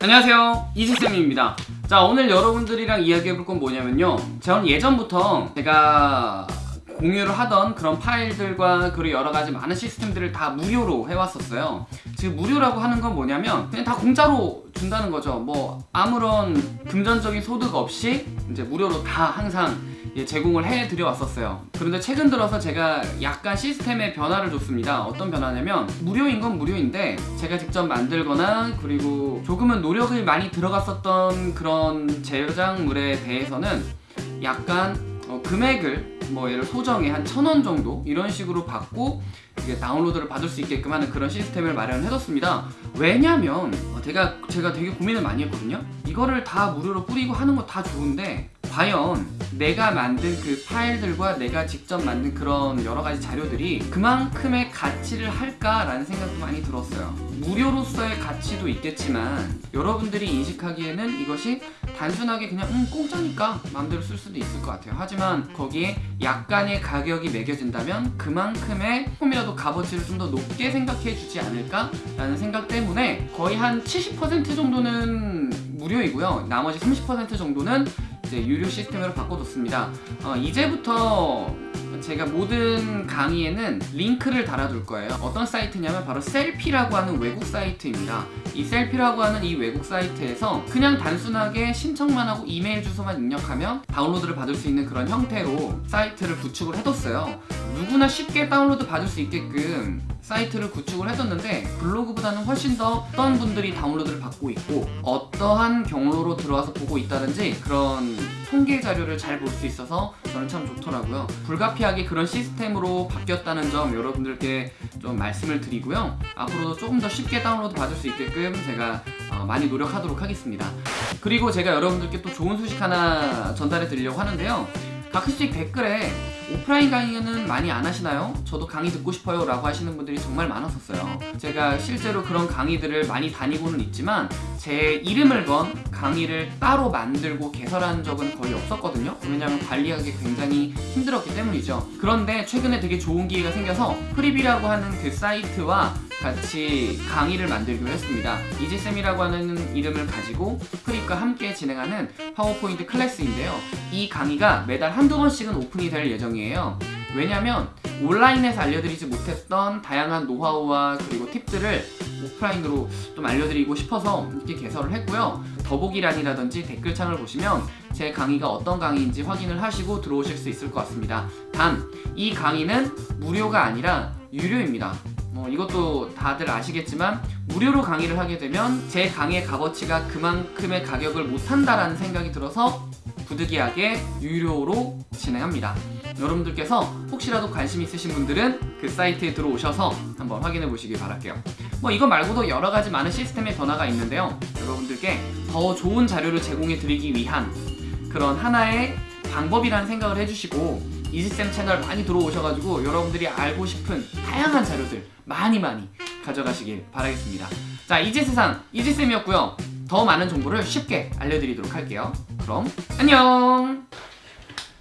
안녕하세요. 이지쌤입니다. 자 오늘 여러분들이랑 이야기해볼 건 뭐냐면요. 저는 예전부터 제가 공유를 하던 그런 파일들과 그리고 여러가지 많은 시스템들을 다 무료로 해왔었어요. 지금 무료라고 하는 건 뭐냐면 그냥 다 공짜로 준다는 거죠. 뭐 아무런 금전적인 소득 없이 이제 무료로 다 항상 예, 제공을 해드려 왔었어요. 그런데 최근 들어서 제가 약간 시스템에 변화를 줬습니다. 어떤 변화냐면 무료인 건 무료인데 제가 직접 만들거나 그리고 조금은 노력을 많이 들어갔었던 그런 제작물에 대해서는 약간 어, 금액을 뭐 예를 소정의 한천 원 정도 이런 식으로 받고 이게 다운로드를 받을 수 있게끔 하는 그런 시스템을 마련해뒀습니다. 왜냐면 어, 제가 제가 되게 고민을 많이 했거든요. 이거를 다 무료로 뿌리고 하는 거 다 좋은데 과연 내가 만든 그 파일들과 내가 직접 만든 그런 여러 가지 자료들이 그만큼의 가치를 할까라는 생각도 많이 들었어요. 무료로서의 가치도 있겠지만 여러분들이 인식하기에는 이것이 단순하게 그냥 음 공짜니까 마음대로 쓸 수도 있을 것 같아요. 하지만 거기에 약간의 가격이 매겨진다면 그만큼의 조금이라도 값어치를 좀 더 높게 생각해 주지 않을까 라는 생각 때문에 거의 한 70% 정도는 무료이고요. 나머지 30% 정도는 이제 유료 시스템으로 바꿔뒀습니다. 어, 이제부터 제가 모든 강의에는 링크를 달아둘 거예요. 어떤 사이트냐면 바로 셀피라고 하는 외국 사이트입니다. 이 셀피라고 하는 이 외국 사이트에서 그냥 단순하게 신청만 하고 이메일 주소만 입력하면 다운로드를 받을 수 있는 그런 형태로 사이트를 구축을 해뒀어요. 누구나 쉽게 다운로드 받을 수 있게끔 사이트를 구축을 해뒀는데 블로그보다는 훨씬 더 어떤 분들이 다운로드를 받고 있고 어떠한 경로로 들어와서 보고 있다든지 그런 통계 자료를 잘 볼 수 있어서 저는 참 좋더라고요. 불가피하게 그런 시스템으로 바뀌었다는 점 여러분들께 좀 말씀을 드리고요. 앞으로도 조금 더 쉽게 다운로드 받을 수 있게끔 제가 어, 많이 노력하도록 하겠습니다. 그리고 제가 여러분들께 또 좋은 소식 하나 전달해 드리려고 하는데요 가끔씩 댓글에 오프라인 강의는 많이 안 하시나요? 저도 강의 듣고 싶어요 라고 하시는 분들이 정말 많았었어요. 제가 실제로 그런 강의들을 많이 다니고는 있지만 제 이름을 건 강의를 따로 만들고 개설한 적은 거의 없었거든요. 왜냐하면 관리하기 굉장히 힘들었기 때문이죠. 그런데 최근에 되게 좋은 기회가 생겨서 프리비라고 하는 그 사이트와 같이 강의를 만들기로 했습니다. 이지쌤이라고 하는 이름을 가지고 프립과 함께 진행하는 파워포인트 클래스인데요. 이 강의가 매달 한두 번씩은 오픈이 될 예정이에요. 왜냐면 온라인에서 알려드리지 못했던 다양한 노하우와 그리고 팁들을 오프라인으로 좀 알려드리고 싶어서 이렇게 개설을 했고요. 더보기란이라든지 댓글창을 보시면 제 강의가 어떤 강의인지 확인을 하시고 들어오실 수 있을 것 같습니다. 단 이 강의는 무료가 아니라 유료입니다 뭐 이것도 다들 아시겠지만 무료로 강의를 하게 되면 제 강의의 값어치가 그만큼의 가격을 못한다라는 생각이 들어서 부득이하게 유료로 진행합니다. 여러분들께서 혹시라도 관심 있으신 분들은 그 사이트에 들어오셔서 한번 확인해 보시기 바랄게요. 뭐 이거 말고도 여러가지 많은 시스템의 변화가 있는데요. 여러분들께 더 좋은 자료를 제공해 드리기 위한 그런 하나의 방법이라는 생각을 해주시고 이지쌤 채널 많이 들어오셔가지고 여러분들이 알고 싶은 다양한 자료들 많이 많이 가져가시길 바라겠습니다. 자 이지세상 이지쌤이었고요. 더 많은 정보를 쉽게 알려드리도록 할게요. 그럼 안녕